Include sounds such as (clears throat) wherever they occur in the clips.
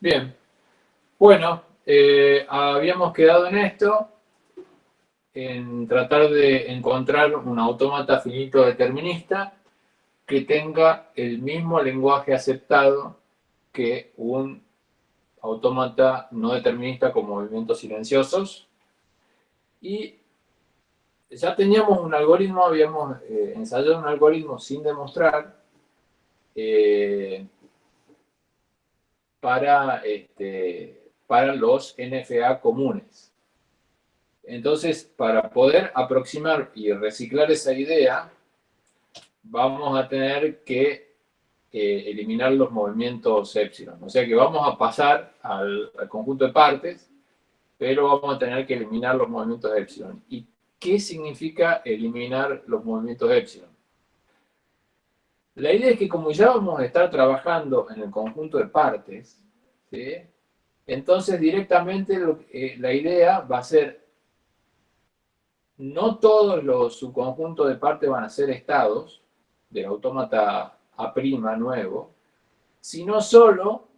Bien. Bueno, eh, habíamos quedado en esto, en tratar de encontrar un autómata finito determinista que tenga el mismo lenguaje aceptado que un autómata no determinista con movimientos silenciosos. Y ya teníamos un algoritmo, habíamos eh, ensayado un algoritmo sin demostrar eh, para, este, para los NFA comunes. Entonces, para poder aproximar y reciclar esa idea, vamos a tener que eh, eliminar los movimientos epsilon. O sea que vamos a pasar al, conjunto de partes, pero vamos a tener que eliminar los movimientos epsilon. ¿Y qué significa eliminar los movimientos epsilon? La idea es que como ya vamos a estar trabajando en el conjunto de partes, entonces directamente eh, la idea va a ser, no todos los subconjuntos de partes van a ser estados, del autómata A' nuevo, sino solo,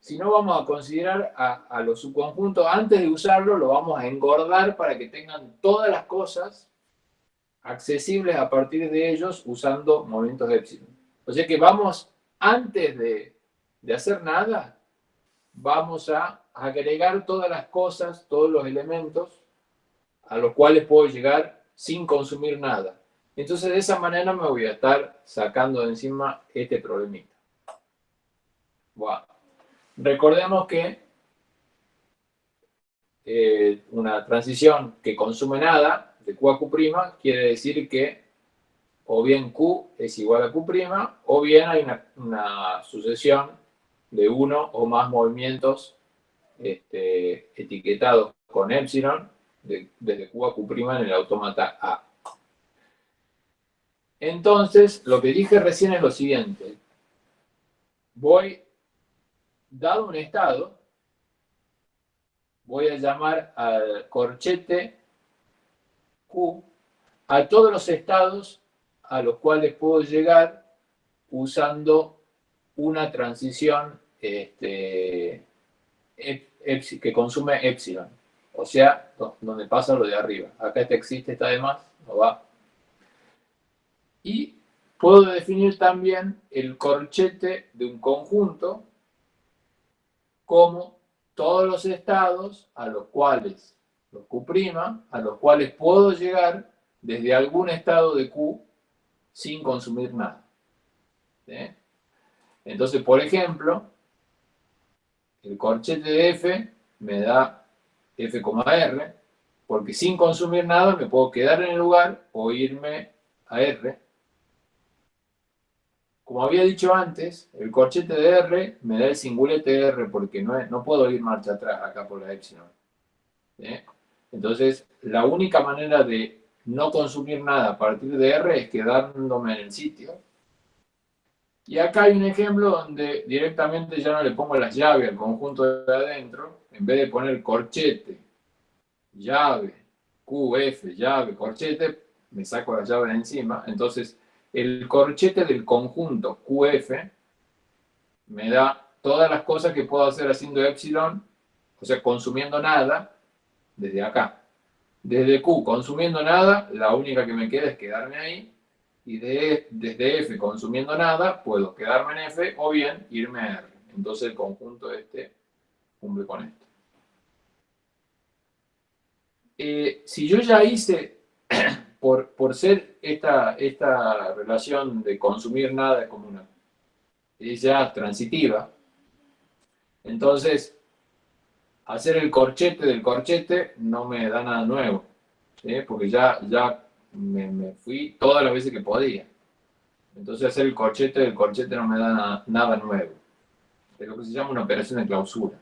si no vamos a considerar a, los subconjuntos, antes de usarlo lo vamos a engordar para que tengan todas las cosas accesibles a partir de ellos usando movimientos de epsilon. O sea que vamos, antes de, de hacer nada, vamos a agregar todas las cosas, todos los elementos a los cuales puedo llegar sin consumir nada. Entonces de esa manera me voy a estar sacando de encima este problemita. Recordemos que eh, una transición que consume nada, de Q a Q', quiere decir que o bien Q es igual a Q', o bien hay una, sucesión de uno o más movimientos este, etiquetados con epsilon desde Q a Q' en el autómata A. Entonces, lo que dije recién es lo siguiente. Voy, dado un estado, voy a llamar al corchete Q a todos los estados a los cuales puedo llegar usando una transición este, que consume epsilon. O sea, donde pasa lo de arriba. Acá este existe, está de más, no va. Y puedo definir también el corchete de un conjunto como todos los estados a los cuales, los Q', a los cuales puedo llegar desde algún estado de Q sin consumir nada. Entonces, por ejemplo, el corchete de F me da F, R, porque sin consumir nada me puedo quedar en el lugar o irme a R como había dicho antes, el corchete de R me da el singulete de R porque no, no puedo ir marcha atrás acá por la epsilon. Entonces, la única manera de no consumir nada a partir de R es quedándome en el sitio. Y acá hay un ejemplo donde directamente ya no le pongo las llaves al conjunto de adentro, en vez de poner corchete, llave, QF, llave, corchete, me saco las llaves encima. Entonces, el corchete del conjunto QF me da todas las cosas que puedo hacer haciendo epsilon, o sea, consumiendo nada, desde acá. Desde Q consumiendo nada, la única que me queda es quedarme ahí, y desde F consumiendo nada, puedo quedarme en F o bien irme a R. Entonces el conjunto este cumple con esto. Eh, si yo ya hice (clears throat) por, ser esta, esta relación de consumir nada como una, es ya transitiva, entonces hacer el corchete del corchete no me da nada nuevo, porque ya, ya me, fui todas las veces que podía. Entonces hacer el corchete del corchete no me da nada, nuevo. Es lo que se llama una operación de clausura.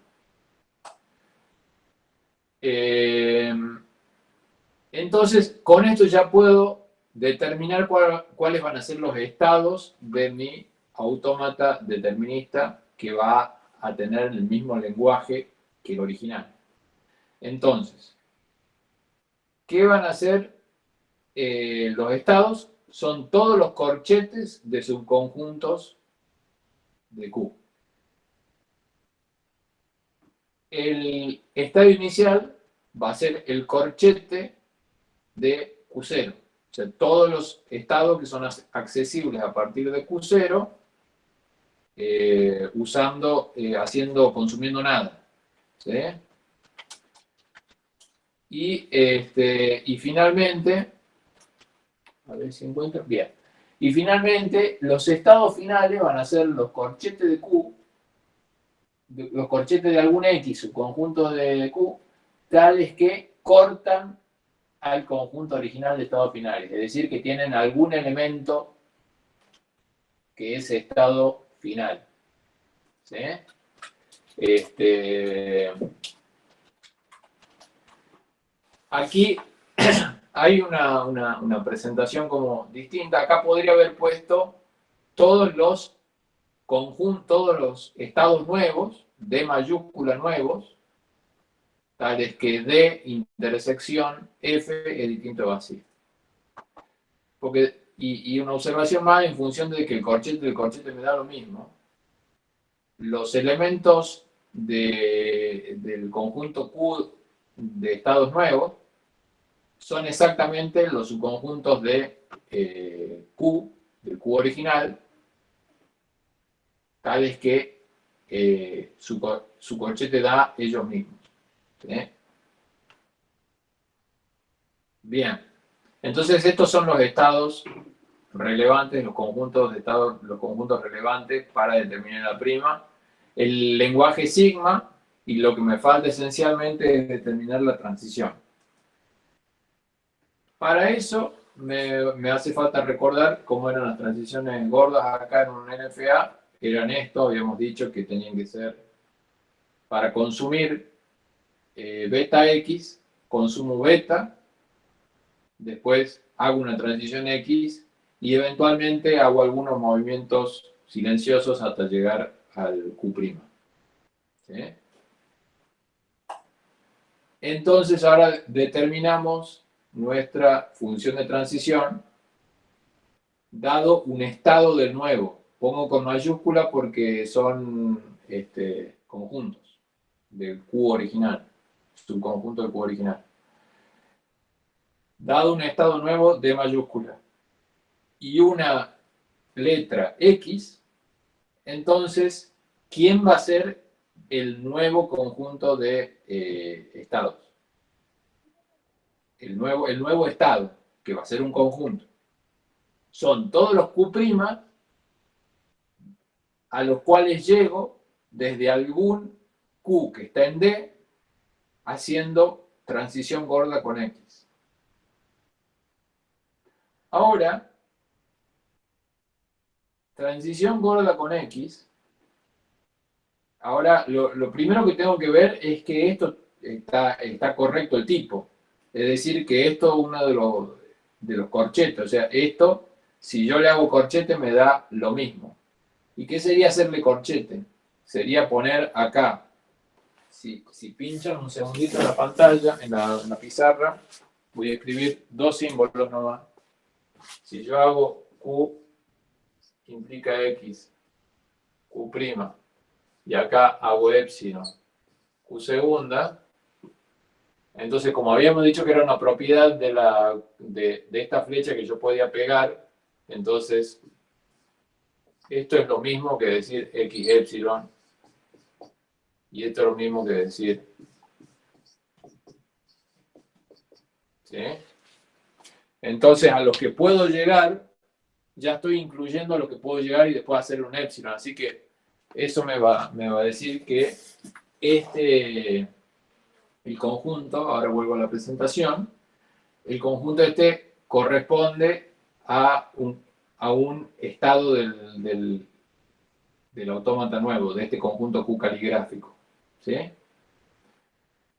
Eh, entonces, con esto ya puedo determinar cuáles van a ser los estados de mi autómata determinista que va a tener el mismo lenguaje que el original. Entonces, ¿qué van a ser eh, los estados? Son todos los corchetes de subconjuntos de Q. el estado inicial va a ser el corchete de Q0. O sea, todos los estados que son accesibles a partir de Q0, eh, usando, eh, haciendo, consumiendo nada. Y, este, y finalmente, a ver si encuentro, bien. Y finalmente, los estados finales van a ser los corchetes de Q, los corchetes de algún X, conjunto de Q, tales que cortan al conjunto original de estados finales, es decir, que tienen algún elemento que es estado final. ¿Sí? Este, aquí (clears throat) hay una, una, presentación como distinta. Acá podría haber puesto todos los conjuntos, todos los estados nuevos, de mayúscula nuevos, tales que D intersección F es distinto a vacío. Porque, y, una observación más en función de que el corchete del corchete me da lo mismo. Los elementos del conjunto Q de estados nuevos son exactamente los subconjuntos de eh, Q, del Q original, tales que eh, su, corchete da ellos mismos. Bien, entonces estos son los estados relevantes, los conjuntos de estados, los conjuntos relevantes para determinar la prima. El lenguaje sigma, y lo que me falta esencialmente es determinar la transición. Para eso me, hace falta recordar cómo eran las transiciones gordas acá en un NFA. Eran esto, habíamos dicho que tenían que ser para consumir eh, beta X, consumo beta, después hago una transición X y eventualmente hago algunos movimientos silenciosos hasta llegar al Q'. Entonces ahora determinamos nuestra función de transición dado un estado del nuevo. Pongo con mayúscula porque son este, conjuntos del Q original, subconjunto del Q original. Dado un estado nuevo de mayúscula y una letra X, entonces, ¿quién va a ser el nuevo conjunto de eh, estados? el nuevo, el nuevo estado, que va a ser un conjunto, son todos los Q' a los cuales llego desde algún Q que está en D, haciendo transición gorda con X. Ahora, transición gorda con X, ahora lo, primero que tengo que ver es que esto está, correcto el tipo. Es decir, que esto es uno de los, de los corchetes. O sea, esto, si yo le hago corchete, me da lo mismo. ¿Y qué sería hacerle corchete? Sería poner acá, si, si pinchan un segundito en la pantalla, en la, pizarra, voy a escribir dos símbolos nomás. Si yo hago Q, implica X, Q', y acá hago epsilon, Q segunda, entonces, como habíamos dicho que era una propiedad de, la, de, esta flecha que yo podía pegar, entonces esto es lo mismo que decir x epsilon y esto es lo mismo que decir ¿sí? entonces a los que puedo llegar ya estoy incluyendo lo que puedo llegar y después hacer un epsilon así que eso me va, a decir que este el conjunto, ahora vuelvo a la presentación, el conjunto este corresponde a un, a un estado del, del, del, autómata nuevo, de este conjunto Q caligráfico. ¿sí?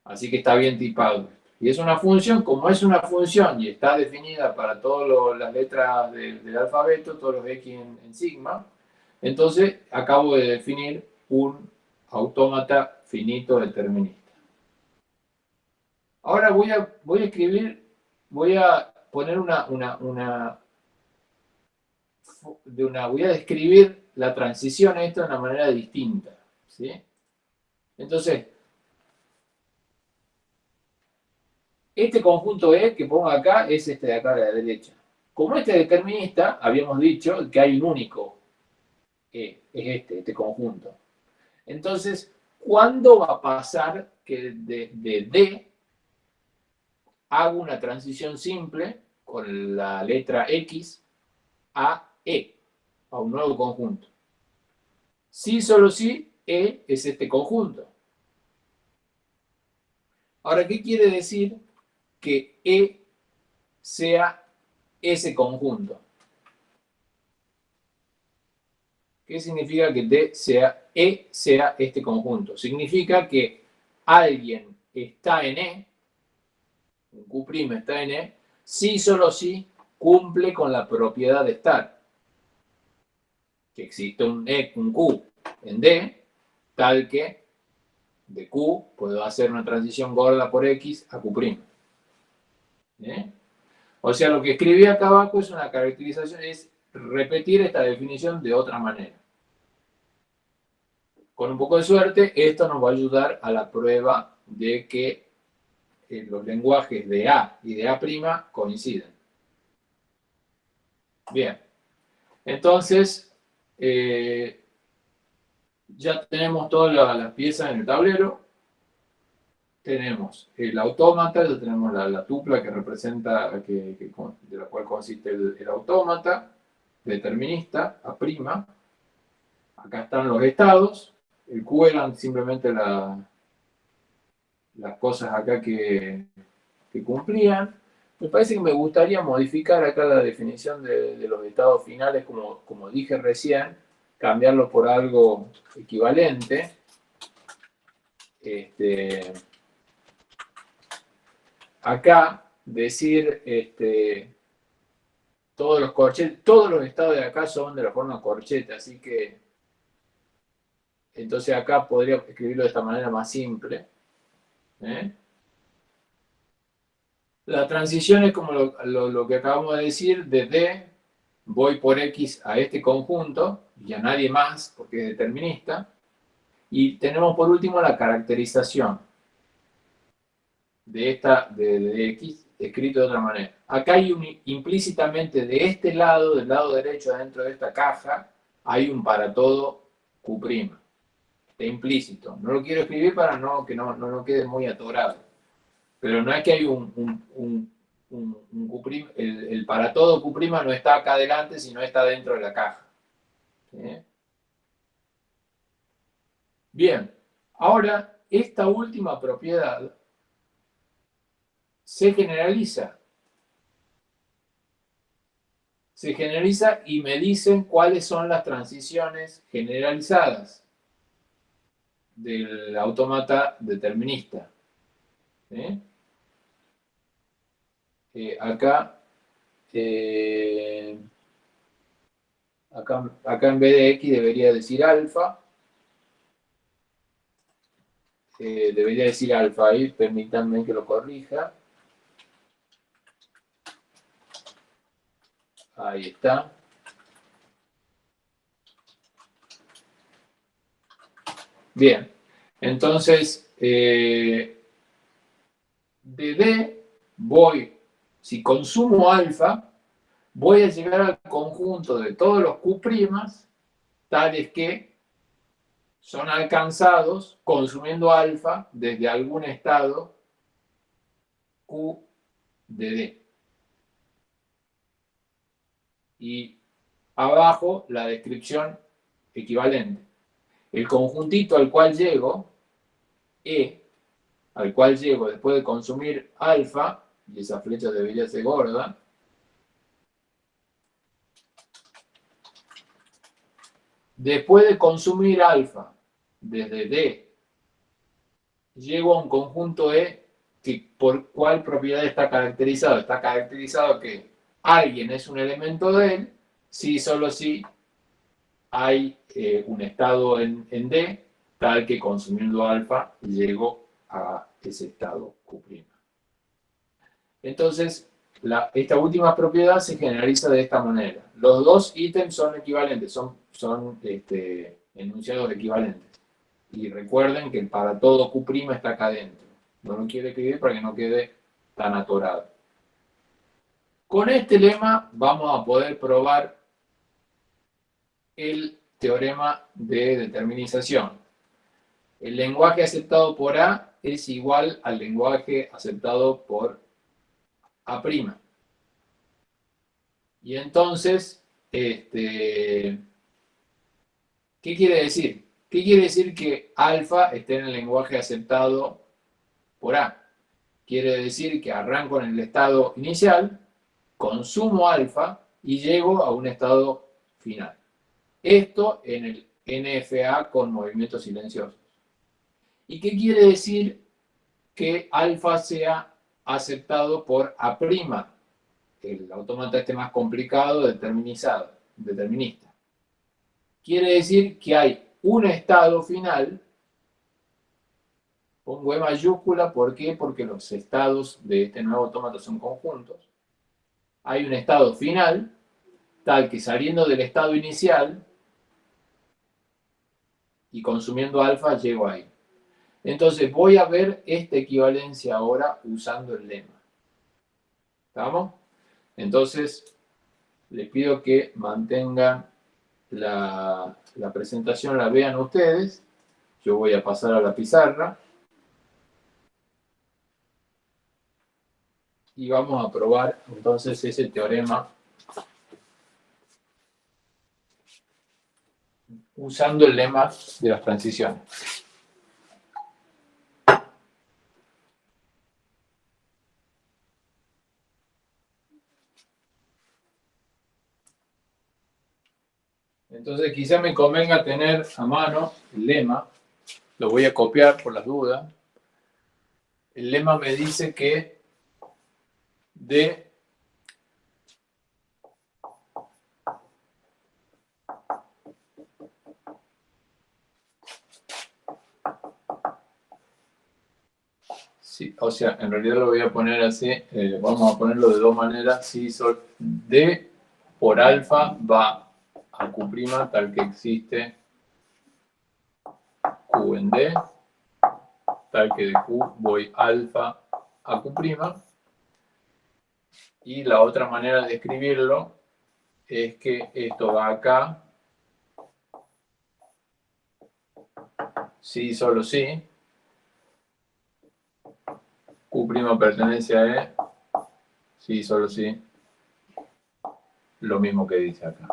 Así que está bien tipado. Y es una función, como es una función y está definida para todas las letras del, alfabeto, todos los X en, sigma, entonces acabo de definir un autómata finito determinista. Ahora voy a, voy a escribir, voy a poner una, una, una, de una, voy a describir la transición a esto de una manera distinta. ¿sí? Entonces, Este conjunto E que pongo acá es este de acá a la derecha. Como este determinista, habíamos dicho que hay un único E, es este, este conjunto. Entonces, ¿cuándo va a pasar que de, D hago una transición simple con la letra X a E, a un nuevo conjunto? Si solo si E es este conjunto. Ahora, ¿qué quiere decir que E sea ese conjunto? ¿Qué significa que D sea E sea este conjunto? Significa que alguien está en E, un Q' está en E, si solo si cumple con la propiedad de estar. Que existe un E, un Q en D, tal que de Q puedo hacer una transición gorda por X a Q'. ¿Eh? O sea, lo que escribí acá abajo es una caracterización, es repetir esta definición de otra manera. Con un poco de suerte, esto nos va a ayudar a la prueba de que eh, los lenguajes de A y de A' coinciden. Bien. Entonces, eh, ya tenemos todas las piezas en el tablero. Tenemos el autómata, ya tenemos la, tupla que representa, de la cual consiste el, autómata, determinista, A'. Acá están los estados. El Q eran simplemente las cosas acá que, cumplían. Me parece que me gustaría modificar acá la definición de, los estados finales, como, como dije recién, cambiarlo por algo equivalente. Este, acá decir este, todos los corchetes, todos los estados de acá son de la forma corchete, así que entonces acá podría escribirlo de esta manera más simple. ¿eh? La transición es como lo, que acabamos de decir, de D voy por X a este conjunto, y a nadie más, porque es determinista. Y tenemos por último la caracterización de esta, de, X, escrito de otra manera. Acá hay un, implícitamente de este lado, del lado derecho, dentro de esta caja, hay un para todo Q'. Está implícito. No lo quiero escribir para no, que no, no, quede muy atorado. Pero no es que hay un, un, el, para todo Q' no está acá adelante, sino está dentro de la caja. Bien, ahora esta última propiedad se generaliza. Se generaliza y me dicen cuáles son las transiciones generalizadas del autómata determinista. Acá eh, Acá, en vez de X debería decir alfa. Eh, debería decir alfa ahí, permítanme que lo corrija. Ahí está. Bien, entonces, eh, de D voy, si consumo alfa, voy a llegar al conjunto de todos los Q' tales que son alcanzados consumiendo alfa desde algún estado Q de D. Y abajo la descripción equivalente. El conjuntito al cual llego, E, al cual llego después de consumir alfa, y esa flecha debería ser gorda, Después de consumir alfa desde D, llego a un conjunto E que por cuál propiedad está caracterizado. Está caracterizado que alguien es un elemento de él, si solo si hay eh, un estado en, D, tal que consumiendo alfa llego a ese estado Q'. Entonces, esta última propiedad se generaliza de esta manera. Los dos ítems son equivalentes, son, son este, enunciados equivalentes. Y recuerden que para todo Q' está acá adentro. No lo quiero escribir para que no quede tan atorado. Con este lema vamos a poder probar el teorema de determinización. El lenguaje aceptado por A es igual al lenguaje aceptado por A'. Y entonces, este, ¿qué quiere decir? ¿Qué quiere decir que alfa esté en el lenguaje aceptado por A? Quiere decir que arranco en el estado inicial, consumo alfa y llego a un estado final. Esto en el NFA con movimientos silenciosos. ¿Y qué quiere decir que alfa sea aceptado por A'? El autómata este más complicado, determinizado, determinista. Quiere decir que hay un estado final, pongo E mayúscula, ¿por qué? Porque los estados de este nuevo autómata son conjuntos. Hay un estado final, tal que saliendo del estado inicial, y consumiendo alfa llego ahí. Entonces voy a ver esta equivalencia ahora usando el lema. ¿Estamos? Entonces, les pido que mantengan la, la presentación, la vean ustedes. Yo voy a pasar a la pizarra. Y vamos a probar entonces ese teorema usando el lema de las transiciones. Entonces quizá me convenga tener a mano el lema, lo voy a copiar por las dudas. El lema me dice que de Sí, o sea, en realidad lo voy a poner así, eh, vamos a ponerlo de dos maneras, si sol D por alfa va a Q' tal que existe Q en D, tal que de Q voy alfa a Q', y la otra manera de escribirlo es que esto va acá, sí, solo sí, Q' pertenece a E, sí, solo sí, lo mismo que dice acá.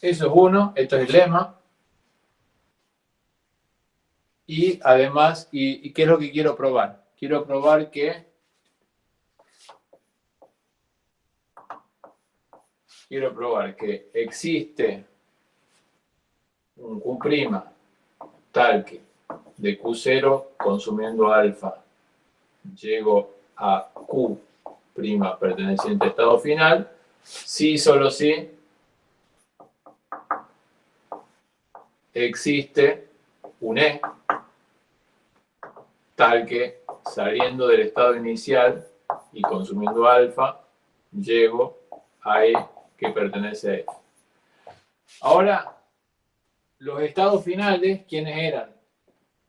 Eso es uno, esto es el lema. Y además, ¿y, qué es lo que quiero probar? Quiero probar que quiero probar que existe un Q' tal que de Q0 consumiendo alfa llego a Q' perteneciente a estado final, si solo si existe un E tal que saliendo del estado inicial y consumiendo alfa llego a E que pertenece a F. Ahora, los estados finales, ¿quiénes eran?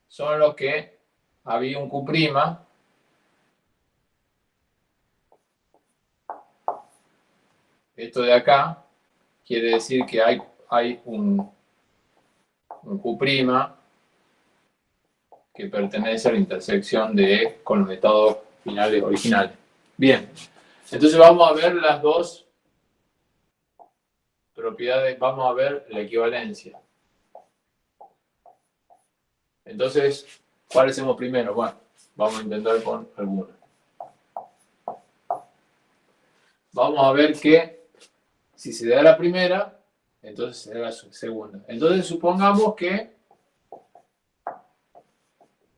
Son los que había un Q', esto de acá, quiere decir que hay, hay un, un Q' que pertenece a la intersección de E con los estados finales originales. Bien, entonces vamos a ver las dos propiedades, vamos a ver la equivalencia. Entonces, ¿cuál hacemos primero? Bueno, vamos a intentar con alguna. Vamos a ver que si se da la primera, entonces se da la segunda. Entonces supongamos que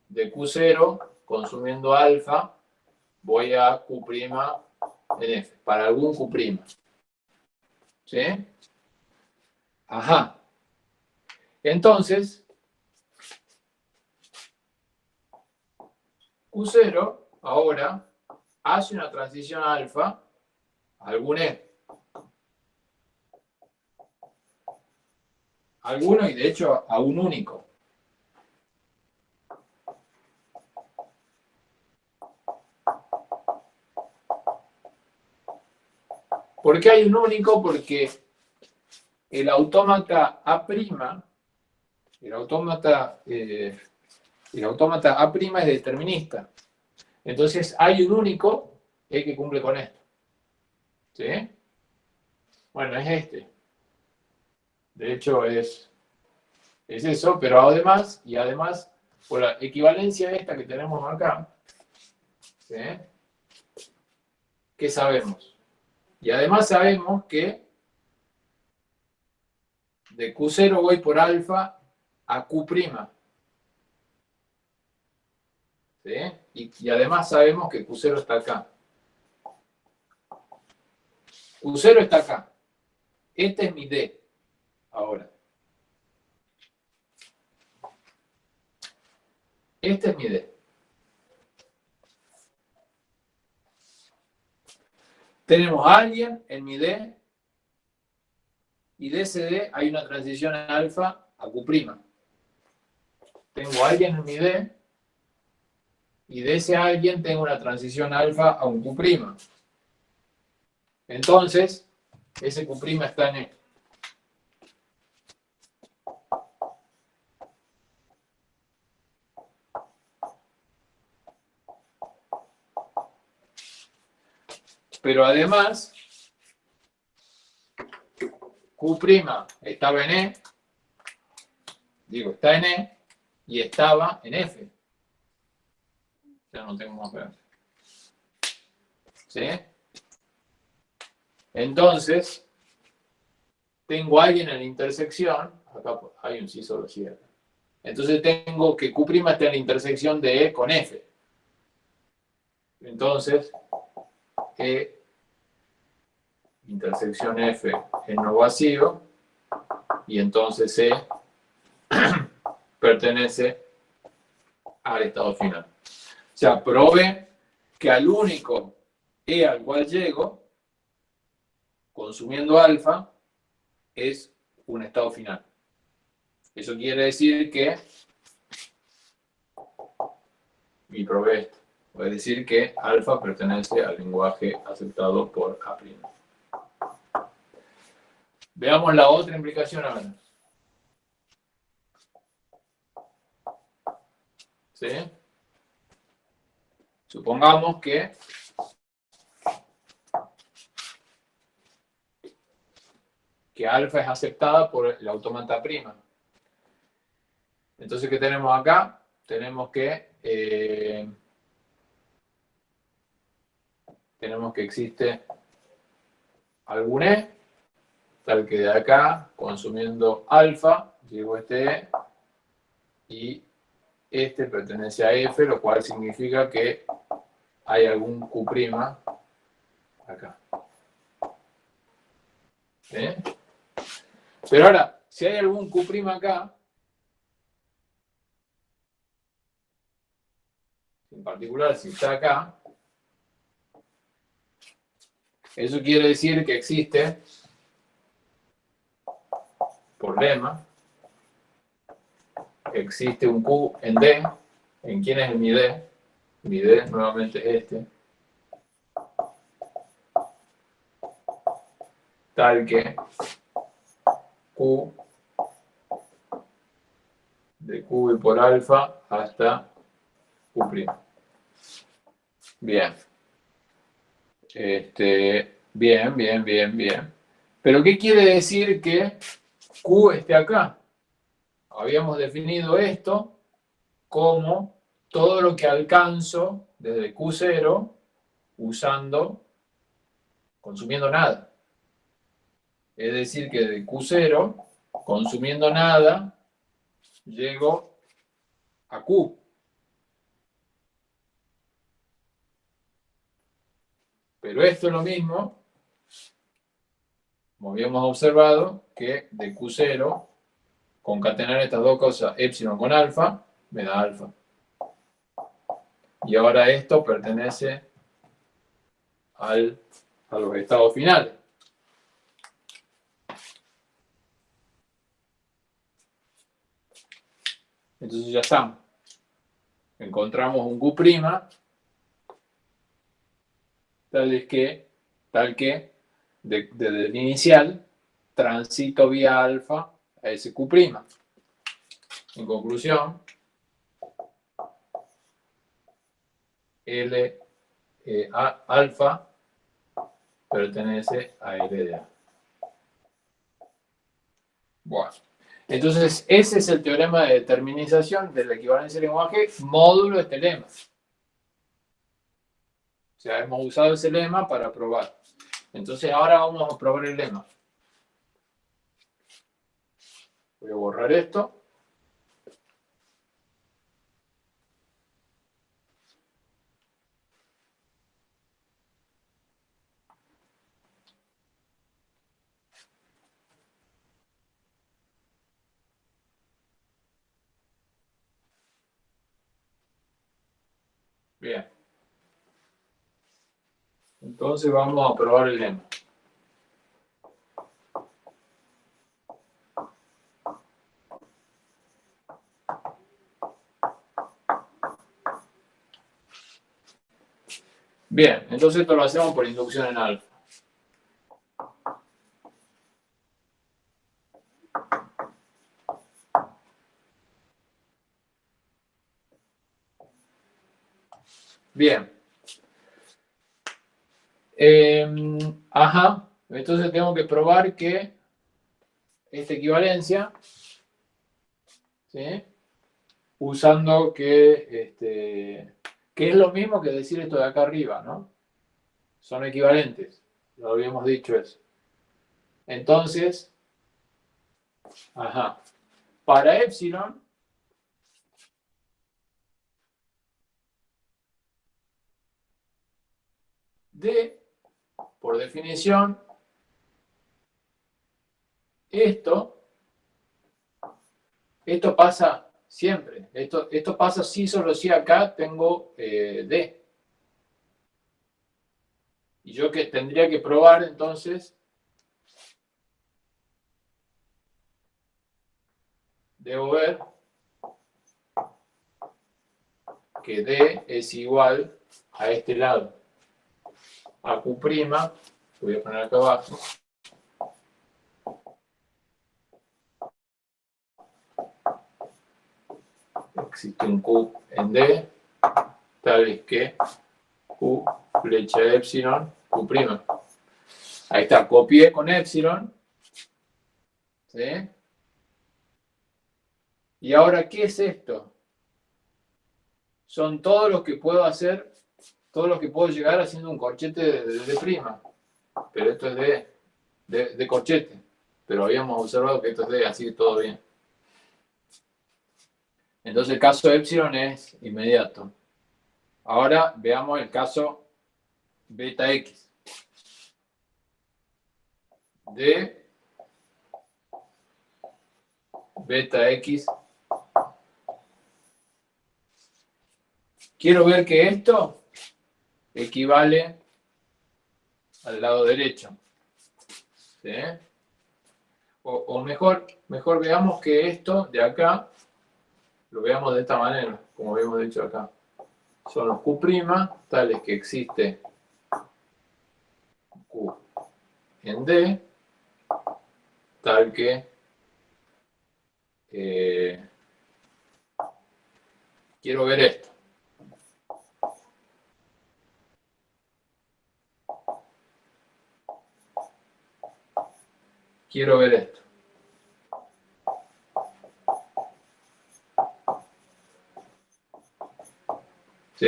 de Q0, consumiendo alfa, voy a Q' en F, para algún Q'. ¿Sí? Ajá. Entonces, Q0 ahora hace una transición alfa, algún E. alguno y de hecho a un único. ¿Por qué hay un único? Porque el autómata A', el autómata, eh, el autómata A' es determinista. Entonces hay un único que cumple con esto. ¿Sí? Bueno, es este. De hecho, es, es eso, pero además, y además, por la equivalencia esta que tenemos acá. ¿qué sabemos? Y además sabemos que de Q0 voy por alfa a Q'. ¿Sí? Y, y, además sabemos que Q0 está acá. Q0 está acá. Este es mi D. Ahora. Este es mi D. Tenemos a alguien en mi D y de ese D hay una transición alfa a Q'. Tengo a alguien en mi D y de ese alguien tengo una transición alfa a un Q'. Entonces, ese Q' está en E. Pero además, Q' estaba en E, digo, está en E, y estaba en F. Ya no tengo más ver. ¿Sí? Entonces, tengo a alguien en la intersección, acá hay un sí solo cierre. Entonces tengo que Q' está en la intersección de E con F. Entonces, E intersección F en no vacío, y entonces E (clears throat) pertenece al estado final. O sea, probé que al único E al cual llego, consumiendo alfa, es un estado final. Eso quiere decir que y probé esto. Puede decir que alfa pertenece al lenguaje aceptado por A'. Veamos la otra implicación ahora. ¿Sí? Supongamos que que alfa es aceptada por el automata prima. Entonces, ¿qué tenemos acá? Tenemos que eh, tenemos que existe algún E, tal que de acá, consumiendo alfa, llego este E, y este pertenece a F, lo cual significa que hay algún Q' acá. Pero ahora, si hay algún Q' acá, en particular si está acá, eso quiere decir que existe, por existe un Q en D. ¿En quién es mi D? Mi D nuevamente es este. Tal que Q de Q por alfa hasta Q'. Bien. Este, bien, bien, bien, bien. Pero ¿qué quiere decir que Q esté acá? Habíamos definido esto como todo lo que alcanzo desde Q0 usando, consumiendo nada. Es decir, que de Q0, consumiendo nada, llego a Q. Pero esto es lo mismo, como habíamos observado, que de Q0, concatenar estas dos cosas, epsilon con alfa, me da alfa. Y ahora esto pertenece al, a los estados finales. Entonces ya estamos. Encontramos un Q', tal que, tal que desde el inicial transito vía alfa a ese Q'. En conclusión, L eh, alfa pertenece a LDA. Bueno, entonces ese es el teorema de determinización de la equivalencia del lenguaje módulo de este lema. Sea, hemos usado ese lema para probar. Entonces ahora vamos a probar el lema. Voy a borrar esto. Bien. Entonces vamos a probar el lema. Bien, entonces esto lo hacemos por inducción en alfa. Bien. Em, ajá, entonces tengo que probar que esta equivalencia, ¿sí? usando que, este, que es lo mismo que decir esto de acá arriba, ¿no? Son equivalentes, lo habíamos dicho eso. Entonces, ajá, para epsilon, D, por definición, esto, esto pasa siempre. Esto, esto pasa si solo si acá tengo eh, D. Y yo que tendría que probar entonces, debo ver que D es igual a este lado a Q', voy a poner acá abajo, existe un Q en D, tal es que Q flecha epsilon, Q'. Ahí está, copié con epsilon. ¿Sí? Y ahora, ¿qué es esto? Son todos los que puedo hacer todo lo que puedo llegar haciendo un corchete de, prima. Pero esto es de, de, corchete. Pero habíamos observado que esto es de, así que todo bien. Entonces el caso epsilon es inmediato. Ahora veamos el caso beta x. De beta x. Quiero ver que esto equivale al lado derecho. O, mejor, mejor veamos que esto de acá, lo veamos de esta manera, como habíamos dicho acá. Son los Q' tales que existe Q en D, tal que eh, quiero ver esto. Quiero ver esto. ¿Sí?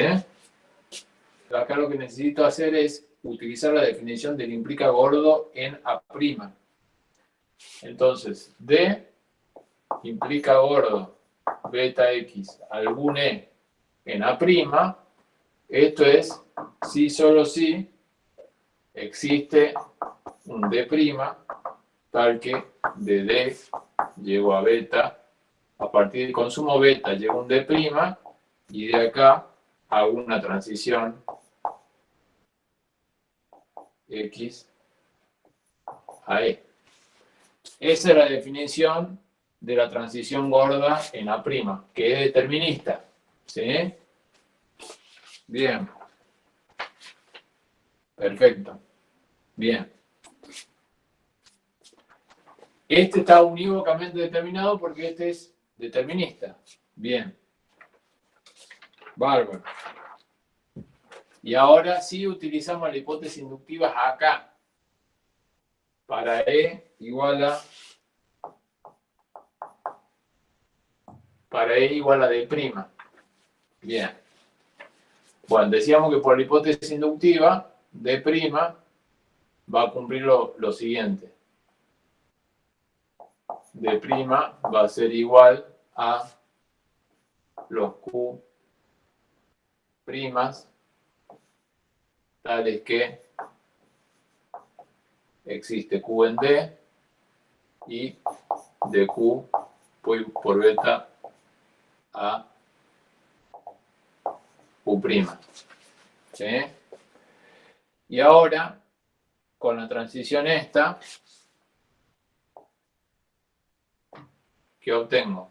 Acá lo que necesito hacer es utilizar la definición del implica gordo en A'. Entonces, D implica gordo beta X algún E en A', esto es si solo si existe un D' tal que de D llego a beta, a partir del consumo beta llego a un D' y de acá hago una transición X a E. Esa es la definición de la transición gorda en A', que es determinista. ¿Sí? Bien. Perfecto. Bien. Este está unívocamente determinado porque este es determinista. Bien. Bárbaro. Y ahora sí utilizamos la hipótesis inductiva acá. Para E igual a... Para E igual a D'. Bien. Bueno, decíamos que por la hipótesis inductiva, D' va a cumplir lo, lo siguiente. D' va a ser igual a los Q primas tales que existe Q en D y de Q por beta a Q'. ¿Sí? Y ahora, con la transición esta, ¿qué obtengo?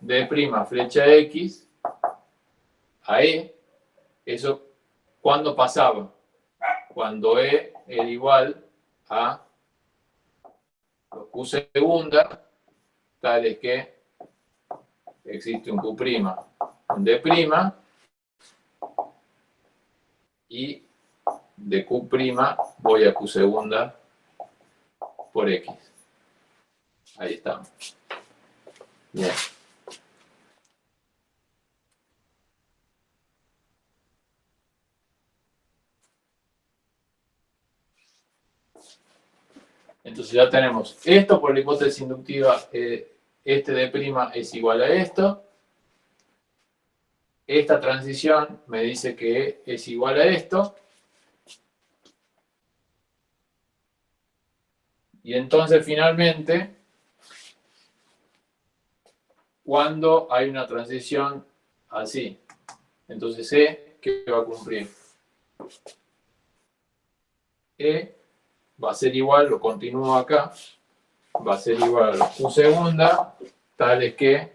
D' flecha X a E, eso, ¿cuándo pasaba? Cuando E era igual a Q segunda, tales que existe un Q', un D', y de Q' voy a Q segunda por X. Ahí estamos. Bien. Entonces ya tenemos esto por la hipótesis inductiva, eh, este de prima es igual a esto. Esta transición me dice que es igual a esto. Y entonces finalmente, cuando hay una transición así, entonces E, ¿qué va a cumplir? E va a ser igual, lo continúo acá, va a ser igual a Q segunda, tales que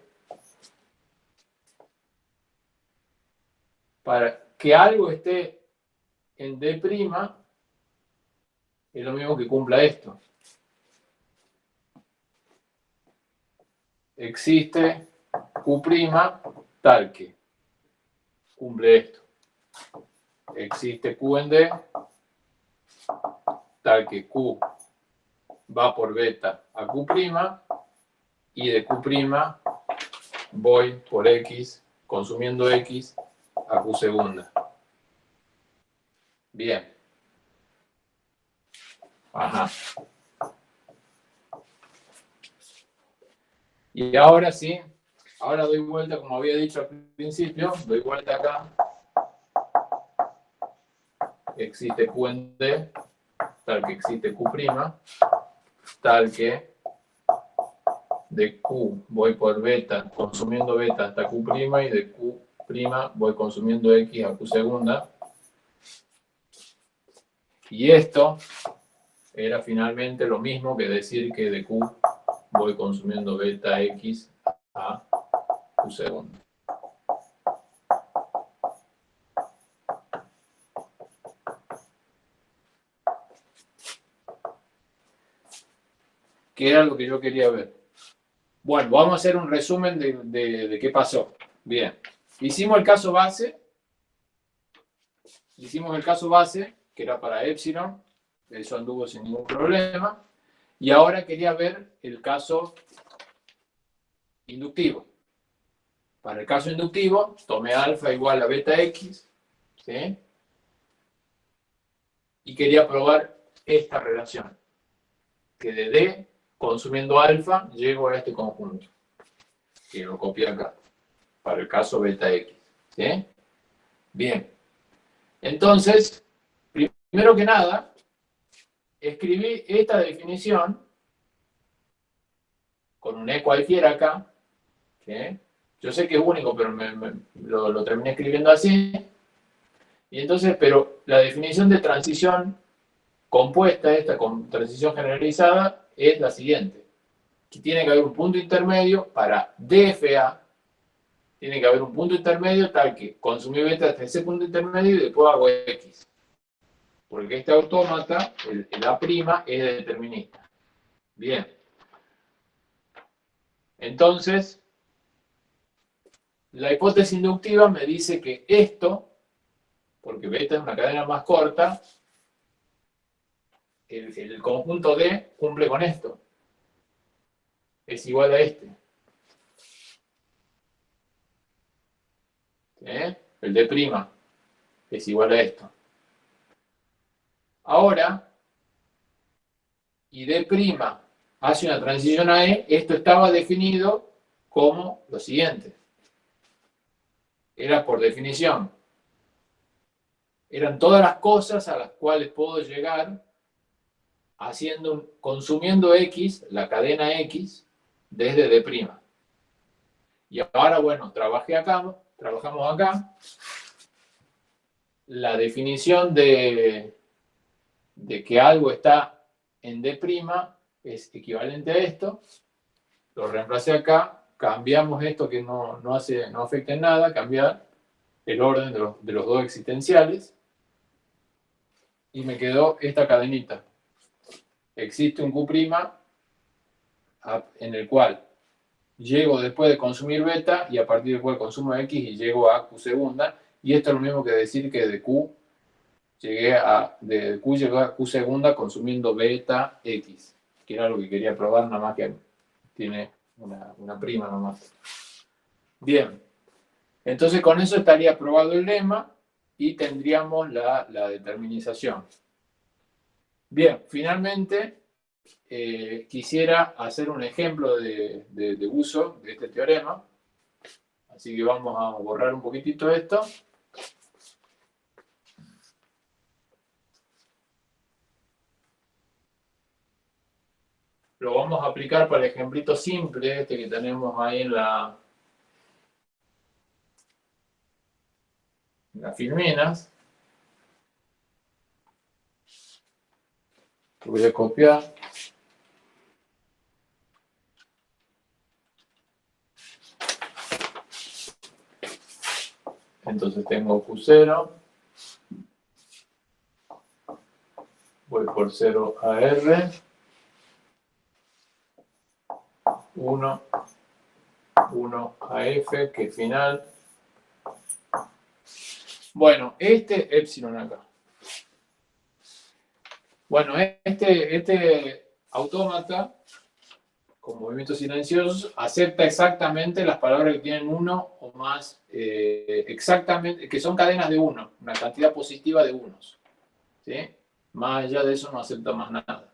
para que algo esté en D', es lo mismo que cumpla esto. Existe Q' tal que cumple esto. Existe Q en D tal que Q va por beta a Q' y de Q' voy por X, consumiendo X, a Q segunda. Bien. Ajá. Y ahora sí, ahora doy vuelta, como había dicho al principio, doy vuelta acá. Existe D tal que existe Q', tal que de Q voy por beta, consumiendo beta hasta Q' y de Q' voy consumiendo X a Q segunda. Y esto era finalmente lo mismo que decir que de Q voy consumiendo beta X a Q segunda. que era lo que yo quería ver. Bueno, vamos a hacer un resumen de, qué pasó. Bien, hicimos el caso base, hicimos el caso base, que era para Epsilon, eso anduvo sin ningún problema, y ahora quería ver el caso inductivo. Para el caso inductivo, tomé alfa igual a beta x, ¿sí? Y quería probar esta relación, que de D consumiendo alfa, llego a este conjunto, que lo copié acá, para el caso beta x. ¿sí? Bien. Entonces, primero que nada, escribí esta definición con un E cualquiera acá. Yo sé que es único, pero lo, lo terminé escribiendo así. Y entonces, pero la definición de transición compuesta, esta transición generalizada, es la siguiente. Que tiene que haber un punto intermedio para DFA, tiene que haber un punto intermedio tal que consumí beta hasta ese punto intermedio y después hago X. Porque este autómata, el, el A' es determinista. Bien. Entonces, la hipótesis inductiva me dice que esto, porque beta es una cadena más corta, el, el conjunto D cumple con esto. Es igual a este. ¿Eh? El D' es igual a esto. Ahora, y D' hace una transición a E, esto estaba definido como lo siguiente. Era por definición. Eran todas las cosas a las cuales puedo llegar haciendo, consumiendo X, la cadena X, desde D'. Y ahora, bueno, trabajé acá, trabajamos acá. La definición de, de que algo está en D' es equivalente a esto. Lo reemplacé acá, cambiamos esto que no, hace, no afecta en nada, cambiar el orden de los, de los dos existenciales. Y me quedó esta cadenita existe un Q' en el cual llego después de consumir beta y a partir del cual consumo X y llego a Q segunda. Y esto es lo mismo que decir que de Q llegué a, de Q llegué a Q segunda consumiendo beta X, que era lo que quería probar, nada más que tiene una, una prima nomás. Bien, entonces con eso estaría probado el lema y tendríamos la, la determinización. Bien, finalmente eh, quisiera hacer un ejemplo de, uso de este teorema. Así que vamos a borrar un poquitito esto. Lo vamos a aplicar para el ejemplito simple, este que tenemos ahí en la, en las filminas. voy a copiar. Entonces tengo Q0. Voy por 0 a R. 1, 1 a F, que final. Bueno, este epsilon acá. Bueno, este, este autómata, con movimientos silenciosos, acepta exactamente las palabras que tienen uno o más, eh, exactamente, que son cadenas de uno, una cantidad positiva de unos. Más allá de eso no acepta más nada.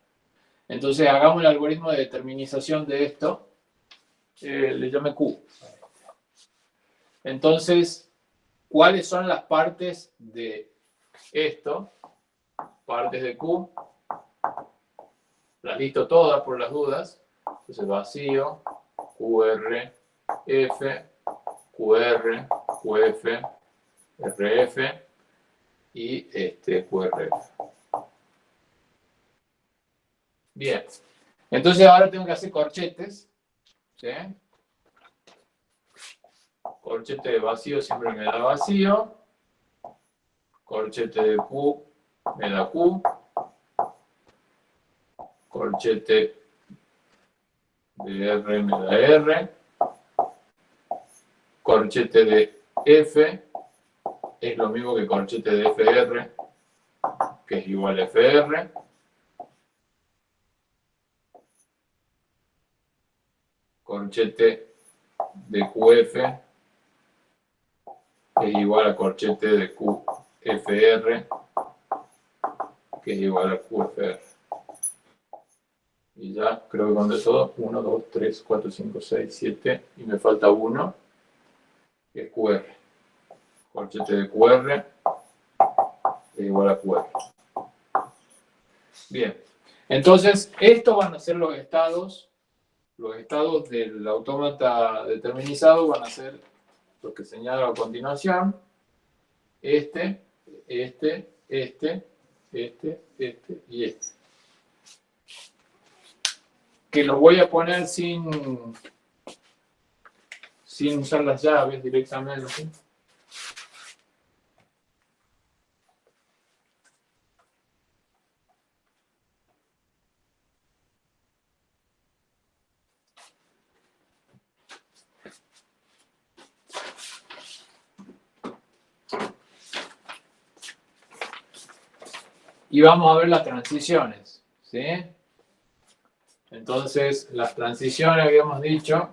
Entonces hagamos el algoritmo de determinización de esto, eh, le llame Q. Entonces, ¿cuáles son las partes de esto? partes de Q, las listo todas por las dudas, entonces vacío, QR, F, QR, QF, RF y este QRF. Bien, entonces ahora tengo que hacer corchetes, ¿sí? Corchete de vacío siempre me da vacío, corchete de Q me da Q, corchete de R me da R, corchete de F es lo mismo que corchete de FR, que es igual a FR, corchete de QF es igual a corchete de QFR que es igual a QFR. Y ya creo que con todo, 1, 2, 3, 4, 5, 6, 7, y me falta 1, que es QR. Corchete de QR es igual a QR. Bien, entonces estos van a ser los estados, los estados del autómata determinizado van a ser los que señalo a continuación, este, este, este, este, este y este. Que los voy a poner sin, sin usar las llaves directamente. Y vamos a ver las transiciones. ¿sí? Entonces, las transiciones habíamos dicho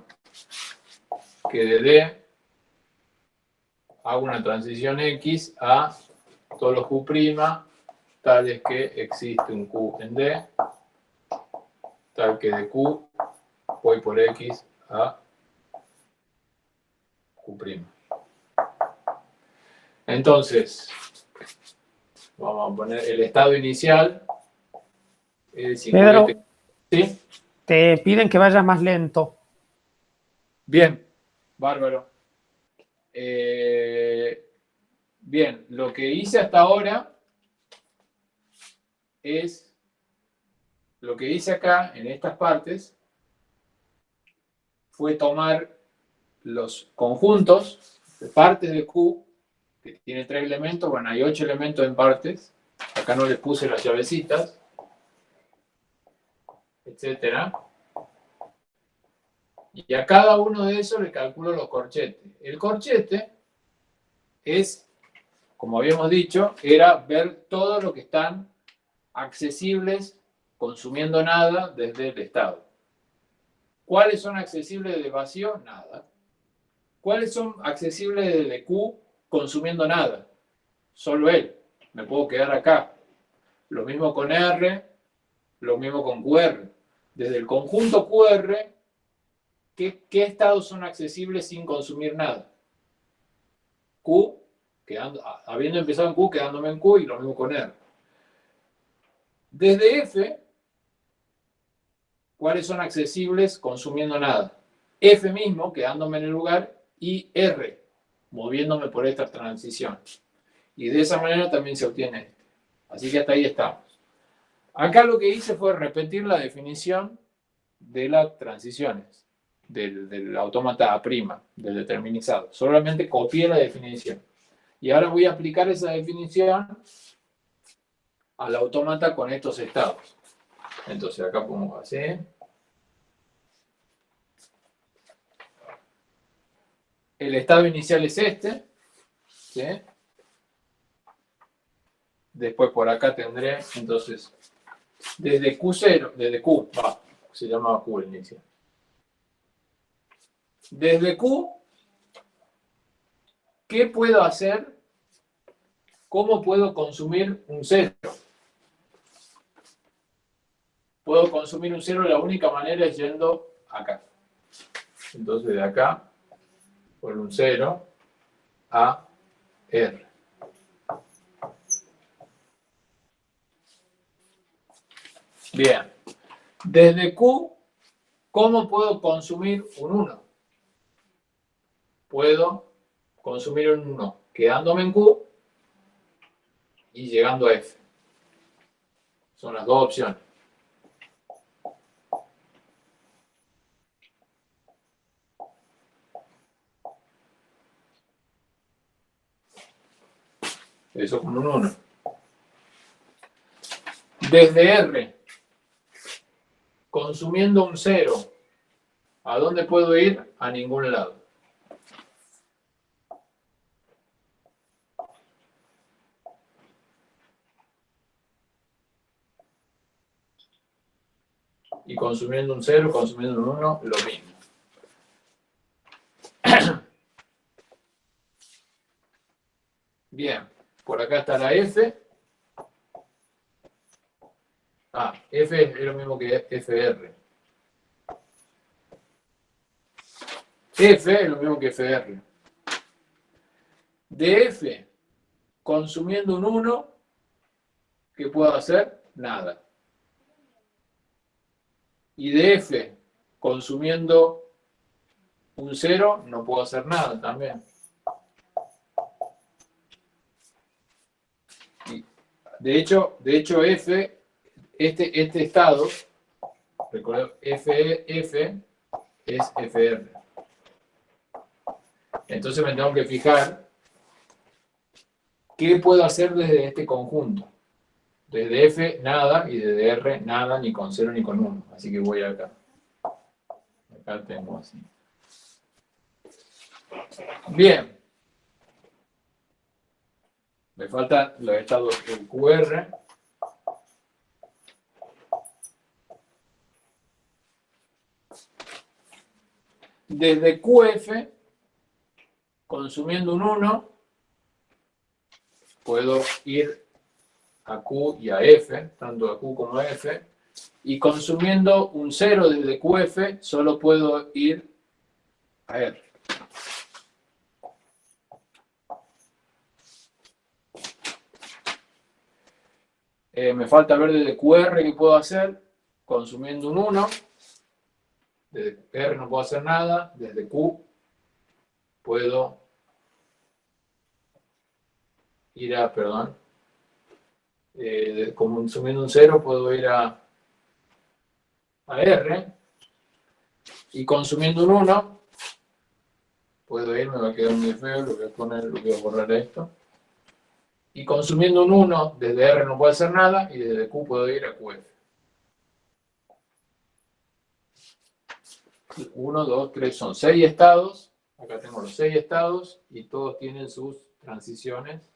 que de D hago una transición X a todos los Q' tales que existe un Q en D, tal que de Q voy por X a Q'. Entonces, Vamos a poner el estado inicial. Pedro, ¿Sí? te piden que vayas más lento. Bien, bárbaro. Eh, bien, lo que hice hasta ahora es lo que hice acá en estas partes fue tomar los conjuntos de partes de Q que tiene tres elementos, bueno, hay ocho elementos en partes, acá no les puse las llavecitas, etcétera. Y a cada uno de esos le calculo los corchetes. El corchete es, como habíamos dicho, era ver todo lo que están accesibles consumiendo nada desde el estado. ¿Cuáles son accesibles de vacío? Nada. ¿Cuáles son accesibles de Q? Consumiendo nada, solo él. Me puedo quedar acá. Lo mismo con R, lo mismo con QR. Desde el conjunto QR, ¿qué, estados son accesibles sin consumir nada? Q, habiendo empezado en Q, quedándome en Q y lo mismo con R. Desde F, ¿cuáles son accesibles consumiendo nada? F mismo, quedándome en el lugar, y R, moviéndome por esta transición. Y de esa manera también se obtiene este. Así que hasta ahí estamos. Acá lo que hice fue repetir la definición de las transiciones, del, del autómata A', del determinizado. Solamente copié la definición. Y ahora voy a aplicar esa definición al autómata con estos estados. Entonces acá pongo así. El estado inicial es este. Después por acá tendré, entonces, desde Q0, desde Q, va, se llamaba Q el inicial. Desde Q, ¿qué puedo hacer? ¿Cómo puedo consumir un cero? Puedo consumir un cero, la única manera es yendo acá. Entonces de acá por un 0 a R. Bien. Desde Q, ¿cómo puedo consumir un 1? Puedo consumir un 1 quedándome en Q y llegando a F. Son las dos opciones. Eso con un 1. Desde R, consumiendo un 0, ¿a dónde puedo ir? A ningún lado. Y consumiendo un 0, consumiendo un 1, lo mismo. (clears throat) Bien. Por acá está la F. Ah, F es lo mismo que FR. F es lo mismo que FR. De F, consumiendo un 1, ¿qué puedo hacer? Nada. Y de F, consumiendo un 0, no puedo hacer nada también. De hecho, de hecho F, este, este estado, recuerdo, F, F es FR. Entonces me tengo que fijar qué puedo hacer desde este conjunto. Desde F, nada, y desde R, nada, ni con 0 ni con 1. Así que voy acá. Acá tengo así. Bien. Me faltan los estados del QR. Desde QF, consumiendo un 1, puedo ir a Q y a F, tanto a Q como a F, y consumiendo un 0 desde QF, solo puedo ir a R. Eh, me falta ver desde QR qué puedo hacer, consumiendo un 1. Desde R no puedo hacer nada, desde Q puedo ir a, perdón, eh, consumiendo un 0 puedo ir a, a R y consumiendo un 1 puedo ir, me va a quedar muy feo, lo voy a poner, lo voy a borrar esto y consumiendo un 1, desde R no puedo hacer nada, y desde Q puedo ir a QF. 1, 2, 3, son 6 estados. Acá tengo los 6 estados y todos tienen sus transiciones.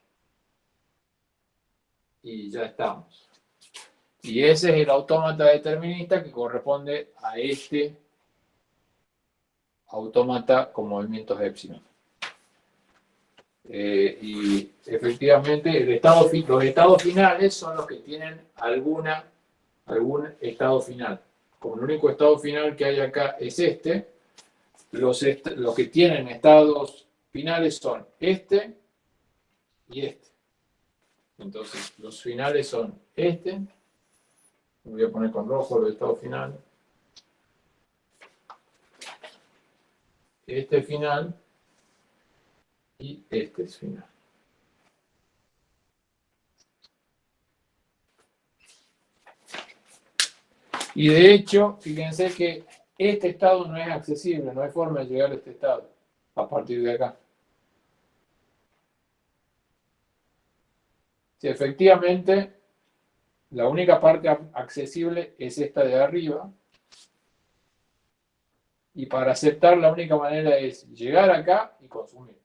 Y ya estamos. Y ese es el autómata determinista que corresponde a este autómata con movimientos epsilon. Eh, y efectivamente los estados finales son los que tienen alguna, algún estado final. Como el único estado final que hay acá es este, los, los que tienen estados finales son este y este. Entonces, los finales son este. Voy a poner con rojo los estados finales. Este final y este es final. Y de hecho, fíjense que este estado no es accesible, no hay forma de llegar a este estado a partir de acá. Si efectivamente la única parte accesible es esta de arriba, y para aceptar la única manera es llegar acá y consumir.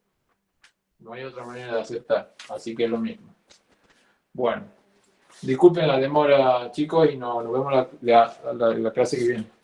No hay otra manera de aceptar, así que es lo mismo. Bueno, disculpen la demora, chicos, y nos, vemos la, la clase que viene.